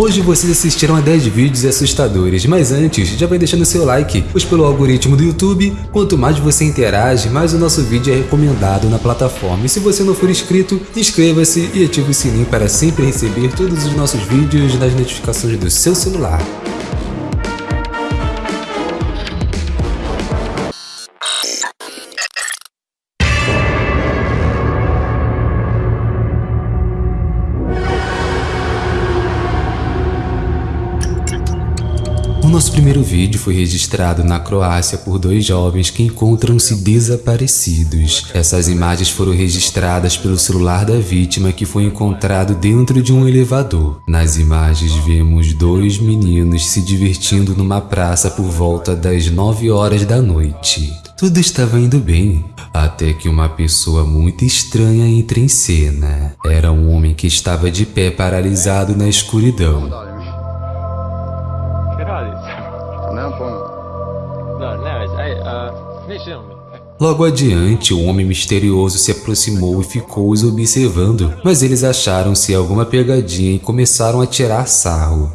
Hoje vocês assistirão a 10 vídeos assustadores, mas antes, já vai deixando seu like, pois pelo algoritmo do YouTube, quanto mais você interage, mais o nosso vídeo é recomendado na plataforma. E se você não for inscrito, inscreva-se e ative o sininho para sempre receber todos os nossos vídeos nas notificações do seu celular. O nosso primeiro vídeo foi registrado na Croácia por dois jovens que encontram-se desaparecidos. Essas imagens foram registradas pelo celular da vítima que foi encontrado dentro de um elevador. Nas imagens vemos dois meninos se divertindo numa praça por volta das 9 horas da noite. Tudo estava indo bem, até que uma pessoa muito estranha entra em cena. Era um homem que estava de pé paralisado na escuridão. Logo adiante, o homem misterioso se aproximou e ficou os observando, mas eles acharam se alguma pegadinha e começaram a tirar sarro.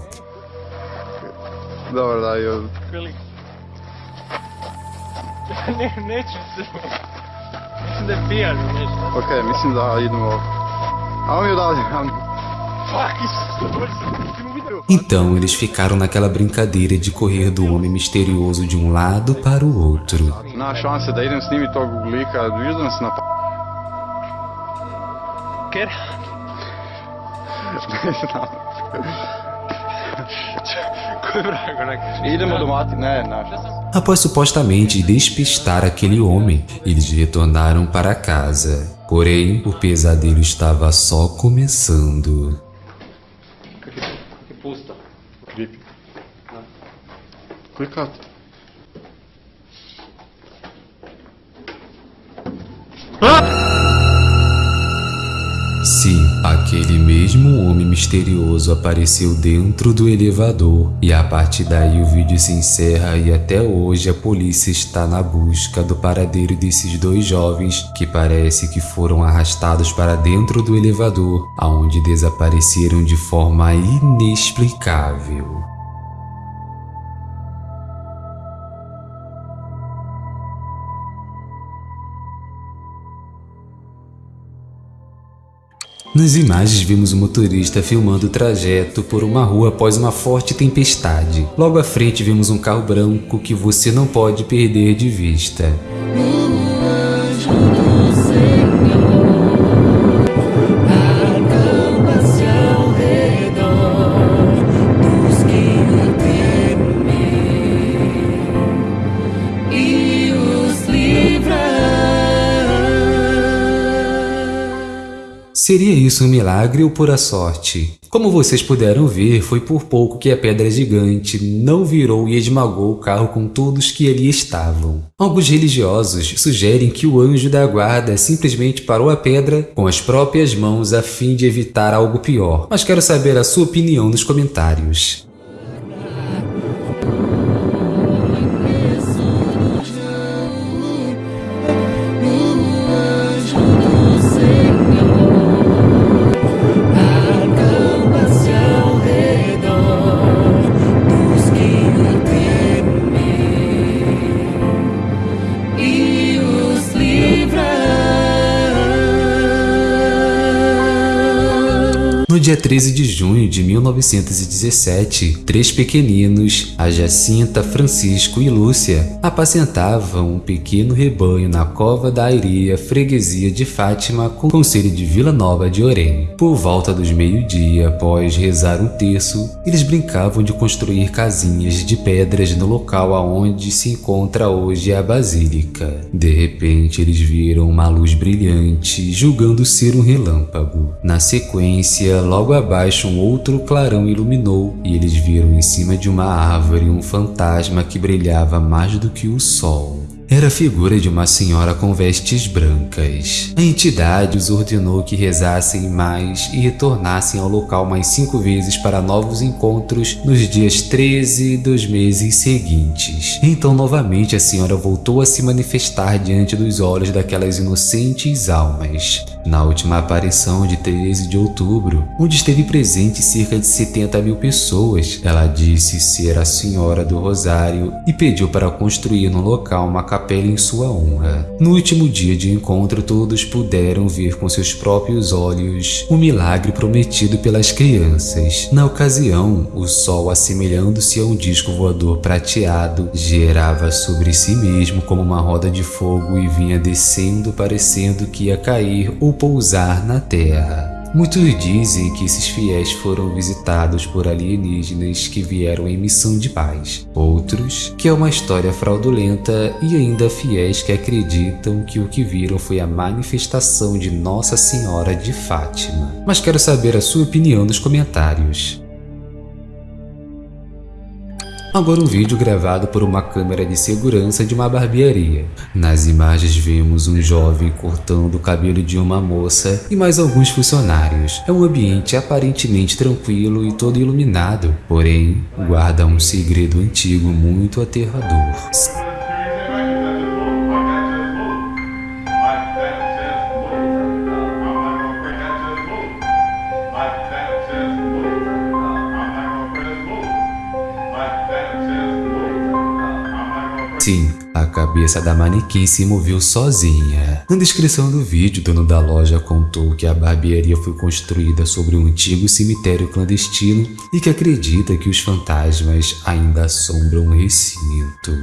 Da pijan nešto. Ok, mislim da idemo... Ajmo mi odavde. Fuck, isso. Então eles ficaram naquela brincadeira de correr do homem misterioso de um lado para o outro. Ne, naš. Após supostamente despistar aquele homem, eles retornaram para casa. Porém, o pesadelo estava só começando. Klikat. Sim, aquele mesmo homem misterioso apareceu dentro do elevador e a partir daí o vídeo se encerra e até hoje a polícia está na busca do paradeiro desses dois jovens que parece que foram arrastados para dentro do elevador, aonde desapareceram de forma inexplicável. Nas imagens vimos o motorista filmando o trajeto por uma rua após uma forte tempestade. Logo à frente vemos um carro branco que você não pode perder de vista. Seria isso um milagre ou pura sorte? Como vocês puderam ver, foi por pouco que a pedra gigante não virou e esmagou o carro com todos que ali estavam. Alguns religiosos sugerem que o anjo da guarda simplesmente parou a pedra com as próprias mãos a fim de evitar algo pior, mas quero saber a sua opinião nos comentários. No dia 13 de junho de 1917, três pequeninos, a Jacinta, Francisco e Lúcia, apacentavam um pequeno rebanho na cova da Airia, freguesia de Fátima, com conselho de Vila Nova de Orem. Por volta dos meio-dia, após rezar um terço, eles brincavam de construir casinhas de pedras no local aonde se encontra hoje a basílica. De repente, eles viram uma luz brilhante, julgando ser um relâmpago. Na sequência, logo abaixo um outro clarão iluminou e eles viram em cima de uma árvore um fantasma que brilhava mais do que o sol. Era a figura de uma senhora com vestes brancas. A entidade os ordenou que rezassem mais e retornassem ao local mais cinco vezes para novos encontros nos dias 13 dos meses seguintes. Então novamente a senhora voltou a se manifestar diante dos olhos daquelas inocentes almas. Na última aparição de 13 de outubro, onde esteve presente cerca de 70 mil pessoas, ela disse ser a Senhora do Rosário e pediu para construir no local uma capela em sua honra. No último dia de encontro, todos puderam ver com seus próprios olhos o milagre prometido pelas crianças. Na ocasião, o sol, assemelhando-se a um disco voador prateado, gerava sobre si mesmo como uma roda de fogo e vinha descendo parecendo que ia cair ou pousar na terra. Muitos dizem que esses fiéis foram visitados por alienígenas que vieram em missão de paz. Outros, que é uma história fraudulenta e ainda fiéis que acreditam que o que viram foi a manifestação de Nossa Senhora de Fátima. Mas quero saber a sua opinião nos comentários. Agora um vídeo gravado por uma câmera de segurança de uma barbearia. Nas imagens vemos um jovem cortando o cabelo de uma moça e mais alguns funcionários. É um ambiente aparentemente tranquilo e todo iluminado, porém guarda um segredo antigo muito aterrador. Cabeça da manequim se moveu sozinha. Na descrição do vídeo, o dono da loja contou que a barbearia foi construída sobre um antigo cemitério clandestino e que acredita que os fantasmas ainda assombram o recinto.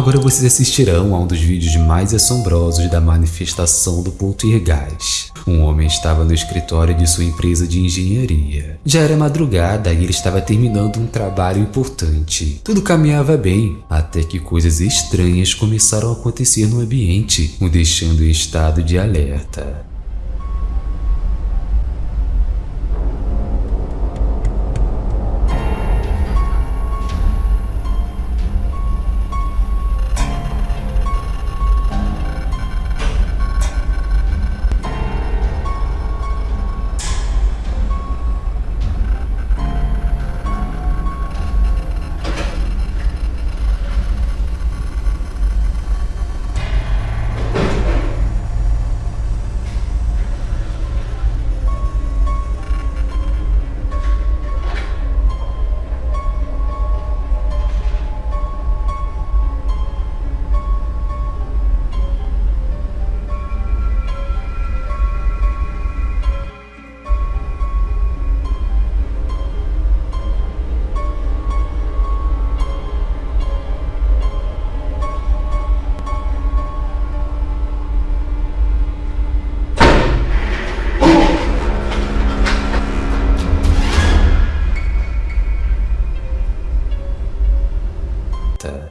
Agora vocês assistirão a um dos vídeos mais assombrosos da manifestação do poltergeist. Um homem estava no escritório de sua empresa de engenharia. Já era madrugada e ele estava terminando um trabalho importante. Tudo caminhava bem, até que coisas estranhas começaram a acontecer no ambiente, o deixando em estado de alerta.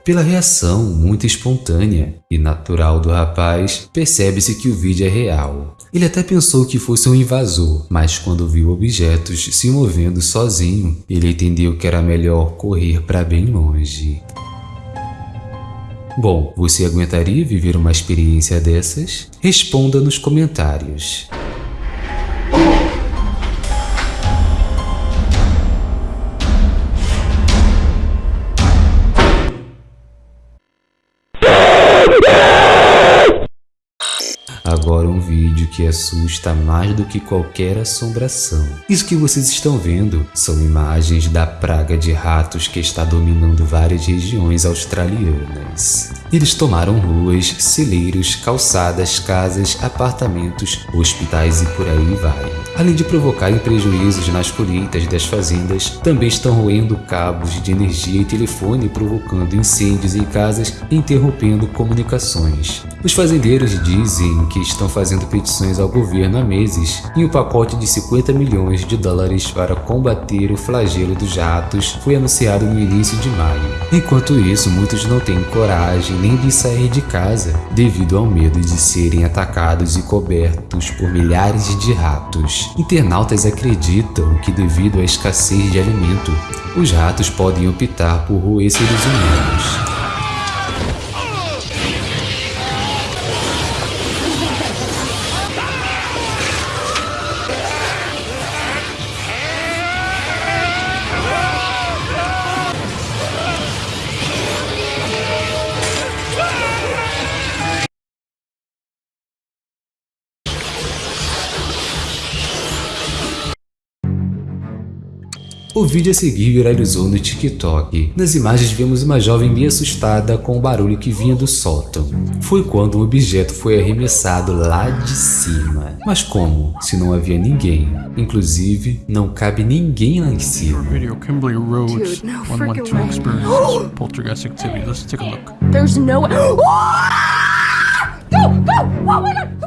Pela reação muito espontânea e natural do rapaz, percebe-se que o vídeo é real. Ele até pensou que fosse um invasor, mas quando viu objetos se movendo sozinho, ele entendeu que era melhor correr para bem longe. Bom, você aguentaria viver uma experiência dessas? Responda nos comentários. Agora um vídeo que assusta mais do que qualquer assombração. Isso que vocês estão vendo são imagens da praga de ratos que está dominando várias regiões australianas. Eles tomaram ruas, celeiros, calçadas, casas, apartamentos, hospitais e por aí vai. Além de provocarem prejuízos nas colheitas das fazendas, também estão roendo cabos de energia e telefone provocando incêndios em casas e interrompendo comunicações. Os fazendeiros dizem que estão fazendo petições ao governo há meses e um pacote de 50 milhões de dólares para combater o flagelo dos ratos foi anunciado no início de maio. Enquanto isso, muitos não têm coragem nem de sair de casa devido ao medo de serem atacados e cobertos por milhares de ratos. Internautas acreditam que devido à escassez de alimento, os ratos podem optar por roer seres humanos. O vídeo a seguir viralizou no TikTok. Nas imagens vemos uma jovem bem assustada com o barulho que vinha do sótão. Foi quando um objeto foi arremessado lá de cima. Mas como? Se não havia ninguém. Inclusive, não cabe ninguém lá em cima. Radio Kimberly Rhodes Dude, no 112 freaking way. experience poltergeist activity. Let's take a look. There's no. Go! Go! Oh my god!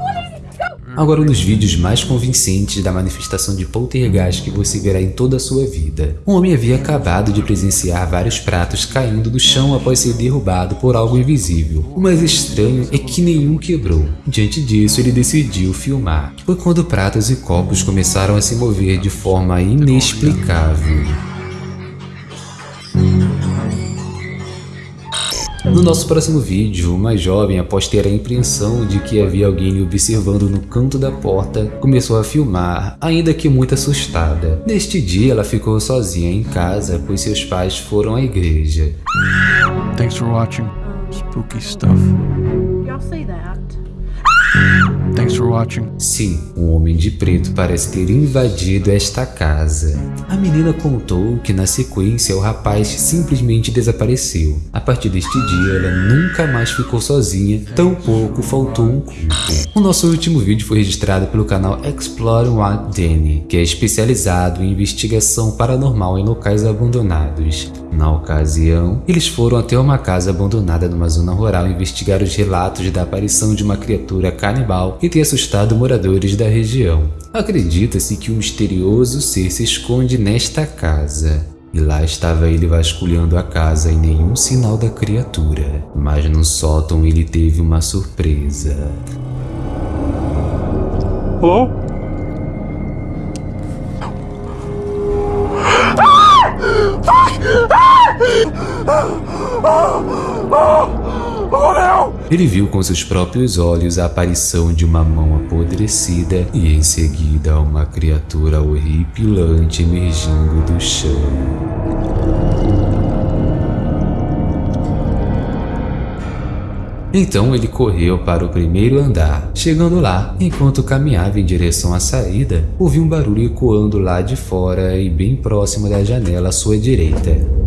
Go! Agora um dos vídeos mais convincentes da manifestação de poltergeist que você verá em toda a sua vida. Um homem havia acabado de presenciar vários pratos caindo do chão após ser derrubado por algo invisível. O mais estranho é que nenhum quebrou. Diante disso, ele decidiu filmar. Foi quando pratos e copos começaram a se mover de forma inexplicável. No nosso próximo vídeo, uma jovem, após ter a impressão de que havia alguém lhe observando no canto da porta, começou a filmar, ainda que muito assustada. Neste dia, ela ficou sozinha em casa, pois seus pais foram à igreja. Thanks for watching. Spooky stuff. Y'all say that. Thanks for watching. Sim, um homem de preto parece ter invadido esta casa. A menina contou que na sequência o rapaz simplesmente desapareceu. A partir deste dia ela nunca mais ficou sozinha, tampouco faltou um culto. O nosso último vídeo foi registrado pelo canal Explore What Danny, que é especializado em investigação paranormal em locais abandonados. Na ocasião, eles foram até uma casa abandonada numa zona rural investigar os relatos da aparição de uma criatura canibal que tem assustado moradores da região. Acredita-se que um misterioso ser se esconde nesta casa. E lá estava ele vasculhando a casa e nenhum sinal da criatura. Mas no sótão ele teve uma surpresa. Hello? Ele viu com seus próprios olhos a aparição de uma mão apodrecida e em seguida uma criatura horripilante emergindo do chão. Então ele correu para o primeiro andar. Chegando lá, enquanto caminhava em direção à saída, ouviu um barulho ecoando lá de fora e bem próximo da janela à sua direita.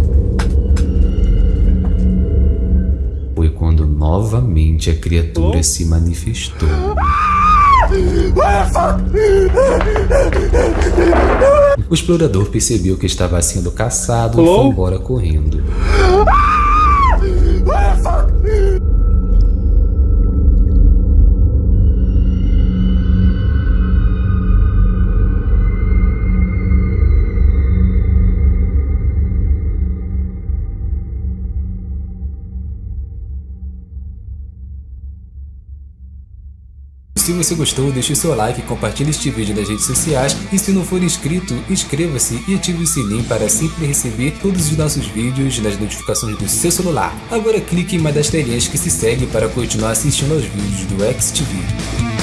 Novamente a criatura se manifestou. O explorador percebeu que estava sendo caçado e foi embora correndo. Você gostou, deixe seu like, compartilhe este vídeo nas redes sociais e se não for inscrito, inscreva-se e ative o sininho para sempre receber todos os nossos vídeos nas notificações do seu celular. Agora clique em uma das telinhas que se segue para continuar assistindo aos vídeos do XTV.